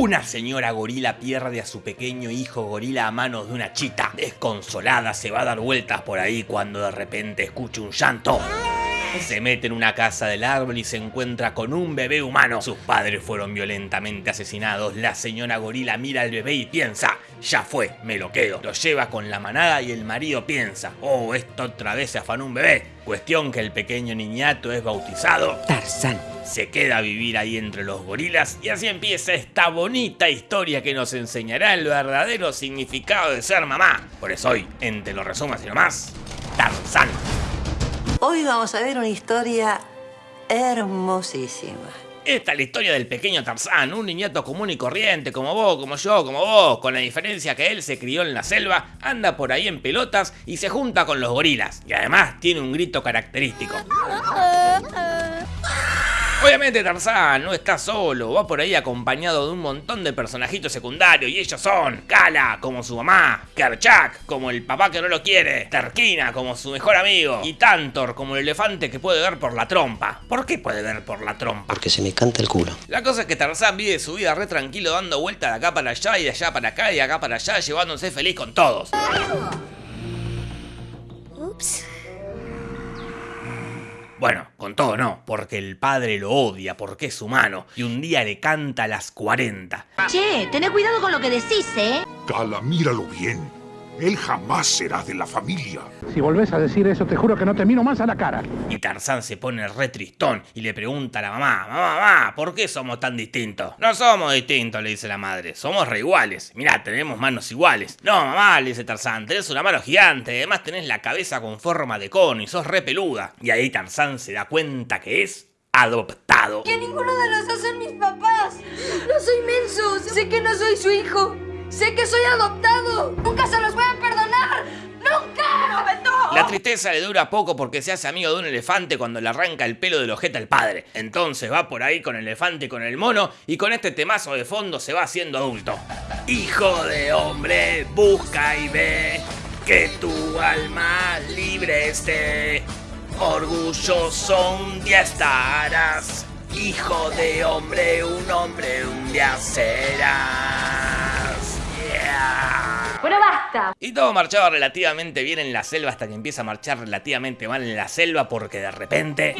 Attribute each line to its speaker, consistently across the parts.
Speaker 1: Una señora gorila pierde a su pequeño hijo gorila a manos de una chita. Desconsolada se va a dar vueltas por ahí cuando de repente escucha un llanto. Se mete en una casa del árbol y se encuentra con un bebé humano. Sus padres fueron violentamente asesinados. La señora gorila mira al bebé y piensa, ya fue, me lo quedo. Lo lleva con la manada y el marido piensa, oh, esto otra vez se afanó un bebé. Cuestión que el pequeño niñato es bautizado
Speaker 2: Tarzán.
Speaker 1: se queda a vivir ahí entre los gorilas y así empieza esta bonita historia que nos enseñará el verdadero significado de ser mamá. Por eso hoy, en Te lo resumo así nomás, Tarzán.
Speaker 3: Hoy vamos a ver una historia hermosísima.
Speaker 1: Esta es la historia del pequeño Tarzán, un niñato común y corriente, como vos, como yo, como vos, con la diferencia que él se crió en la selva, anda por ahí en pelotas y se junta con los gorilas, y además tiene un grito característico. Obviamente Tarzán no está solo, va por ahí acompañado de un montón de personajitos secundarios y ellos son Kala como su mamá, Kerchak como el papá que no lo quiere, Terkina como su mejor amigo y Tantor como el elefante que puede ver por la trompa. ¿Por qué puede ver por la trompa?
Speaker 2: Porque se me canta el culo.
Speaker 1: La cosa es que Tarzán vive su vida re tranquilo dando vueltas de acá para allá y de allá para acá y de acá para allá llevándose feliz con todos.
Speaker 4: Ups.
Speaker 1: Bueno, con todo no, porque el padre lo odia, porque es humano, y un día le canta a las 40.
Speaker 4: Che, tené cuidado con lo que decís, ¿eh?
Speaker 5: Cala, míralo bien. Él jamás será de la familia.
Speaker 6: Si volvés a decir eso, te juro que no te miro más a la cara.
Speaker 1: Y Tarzán se pone re tristón y le pregunta a la mamá, mamá, mamá, ¿por qué somos tan distintos? No somos distintos, le dice la madre, somos re iguales. Mirá, tenemos manos iguales. No, mamá, le dice Tarzán, tenés una mano gigante, además tenés la cabeza con forma de cono y sos re peluda. Y ahí Tarzán se da cuenta que es adoptado.
Speaker 7: Que ninguno de los dos son mis papás. No soy menso. Sé que no soy su hijo. Sé que soy adoptado. Nunca se
Speaker 1: La tristeza le dura poco porque se hace amigo de un elefante cuando le arranca el pelo del ojete al padre. Entonces va por ahí con el elefante y con el mono y con este temazo de fondo se va haciendo adulto. Hijo de hombre, busca y ve que tu alma libre esté. Orgulloso un día estarás. Hijo de hombre, un hombre un día serás.
Speaker 7: Bueno, basta.
Speaker 1: Y todo marchaba relativamente bien en la selva hasta que empieza a marchar relativamente mal en la selva porque de repente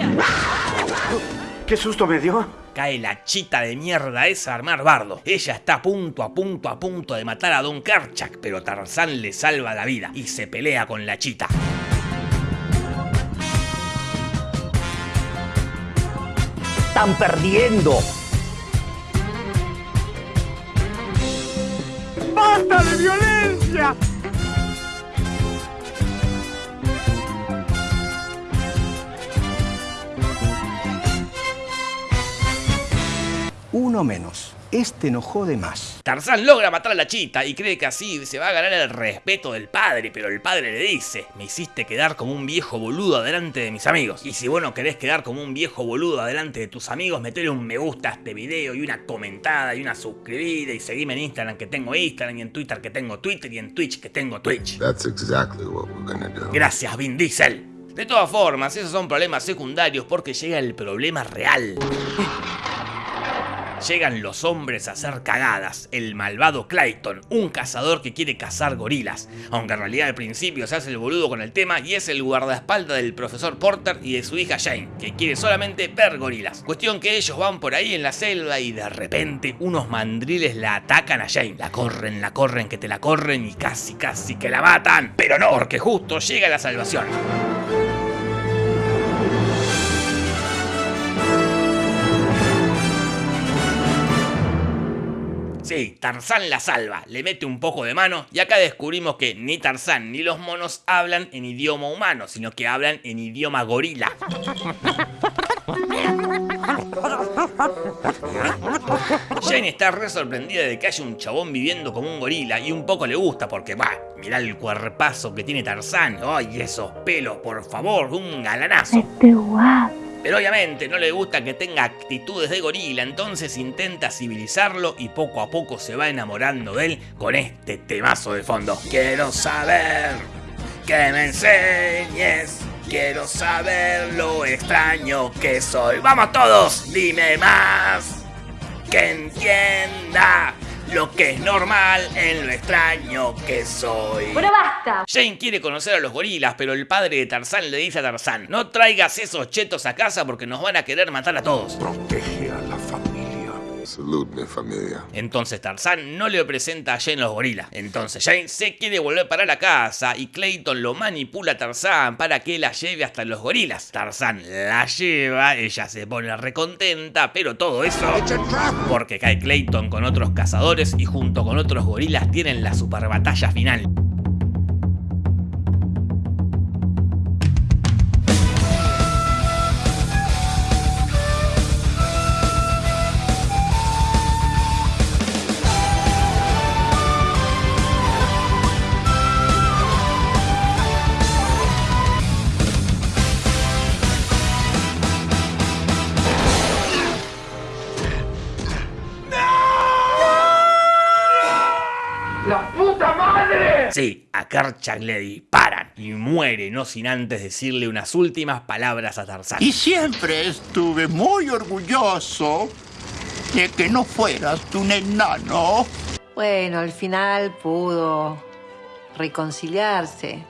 Speaker 8: ¿Qué susto me dio?
Speaker 1: cae la chita de mierda esa a armar bardo. Ella está a punto, a punto, a punto de matar a Don Karchak, pero Tarzán le salva la vida y se pelea con la chita.
Speaker 2: Están perdiendo.
Speaker 6: ¡Basta de violencia!
Speaker 2: Uno menos. Este no jode más.
Speaker 1: Tarzán logra matar a la chita y cree que así se va a ganar el respeto del padre, pero el padre le dice, me hiciste quedar como un viejo boludo adelante de mis amigos. Y si vos no querés quedar como un viejo boludo adelante de tus amigos, metele un me gusta a este video y una comentada y una suscribida y seguime en Instagram que tengo Instagram y en Twitter que tengo Twitter y en Twitch que tengo Twitch.
Speaker 5: That's exactly what we're gonna do.
Speaker 1: Gracias, Vin Diesel. De todas formas, esos son problemas secundarios porque llega el problema real. Llegan los hombres a hacer cagadas, el malvado Clayton, un cazador que quiere cazar gorilas, aunque en realidad al principio se hace el boludo con el tema y es el guardaespaldas del profesor Porter y de su hija Jane, que quiere solamente ver gorilas. Cuestión que ellos van por ahí en la selva y de repente unos mandriles la atacan a Jane, la corren, la corren, que te la corren y casi casi que la matan, pero no, porque justo llega la salvación. Sí, Tarzán la salva, le mete un poco de mano y acá descubrimos que ni Tarzán ni los monos hablan en idioma humano, sino que hablan en idioma gorila. Jane está re sorprendida de que haya un chabón viviendo como un gorila y un poco le gusta porque, va, mirá el cuerpazo que tiene Tarzán. ¡Ay, esos pelos, por favor! ¡Un galanazo! Pero obviamente no le gusta que tenga actitudes de gorila, entonces intenta civilizarlo y poco a poco se va enamorando de él con este temazo de fondo. Quiero saber que me enseñes, quiero saber lo extraño que soy. ¡Vamos todos! ¡Dime más! que entienda lo que es normal en lo extraño que soy.
Speaker 7: Bueno, basta.
Speaker 1: Jane quiere conocer a los gorilas, pero el padre de Tarzán le dice a Tarzán, no traigas esos chetos a casa porque nos van a querer matar a todos.
Speaker 5: Protege.
Speaker 9: Salud, mi familia.
Speaker 1: Entonces Tarzán no le presenta a Jane los gorilas. Entonces Jane se quiere volver para la casa y Clayton lo manipula a Tarzán para que la lleve hasta los gorilas. Tarzán la lleva, ella se pone recontenta, pero todo eso porque cae Clayton con otros cazadores y junto con otros gorilas tienen la super batalla final.
Speaker 6: ¡La puta madre!
Speaker 1: Sí, a Kerchak le disparan y muere, no sin antes decirle unas últimas palabras a Tarzán.
Speaker 10: Y siempre estuve muy orgulloso de que no fueras un enano.
Speaker 3: Bueno, al final pudo reconciliarse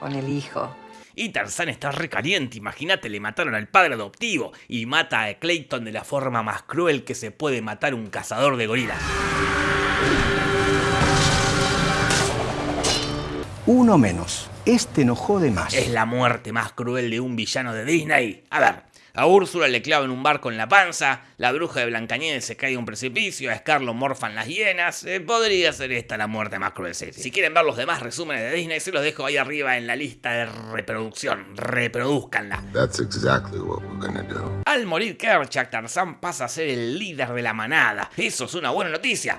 Speaker 3: con el hijo.
Speaker 1: Y Tarzán está recaliente, imagínate, le mataron al padre adoptivo y mata a Clayton de la forma más cruel que se puede matar un cazador de gorilas.
Speaker 2: Uno menos. Este enojó de más.
Speaker 1: Es la muerte más cruel de un villano de Disney. A ver, a Úrsula le clavan un barco en la panza, la bruja de Blancanieves se cae de un precipicio, a Scar lo morfan las hienas. Eh, podría ser esta la muerte más cruel. sí, sí. Si quieren ver los demás resúmenes de Disney, se los dejo ahí arriba en la lista de reproducción. Reproduzcanla.
Speaker 9: That's exactly what we're gonna do.
Speaker 1: Al morir Kerchak, Tarzán pasa a ser el líder de la manada. Eso es una buena noticia.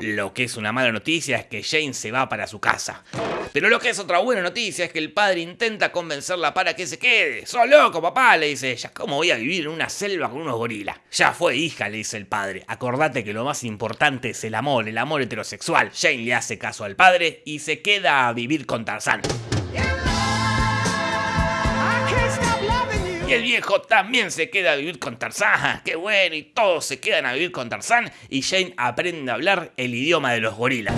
Speaker 1: Lo que es una mala noticia es que Jane se va para su casa. Pero lo que es otra buena noticia es que el padre intenta convencerla para que se quede. ¡Sos loco, papá! le dice ella. ¿Cómo voy a vivir en una selva con unos gorilas? Ya fue, hija, le dice el padre. Acordate que lo más importante es el amor, el amor heterosexual. Jane le hace caso al padre y se queda a vivir con Tarzán. Y el viejo también se queda a vivir con Tarzán. ¡Ah, ¡Qué bueno! Y todos se quedan a vivir con Tarzán. Y Jane aprende a hablar el idioma de los gorilas.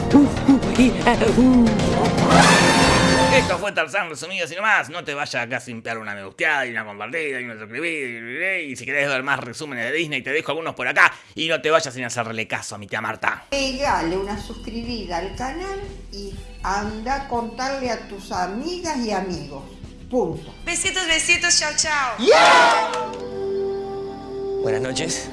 Speaker 1: Esto fue Tarzán resumido así nomás. No te vayas acá sin pegar una me gusteada y una compartida y una suscribida. Y si querés ver más resúmenes de Disney, te dejo algunos por acá. Y no te vayas sin hacerle caso a mi tía Marta.
Speaker 11: Pegale una suscribida al canal y anda a contarle a tus amigas y amigos. Punto.
Speaker 7: Besitos, besitos, chao, chao.
Speaker 2: Buenas noches.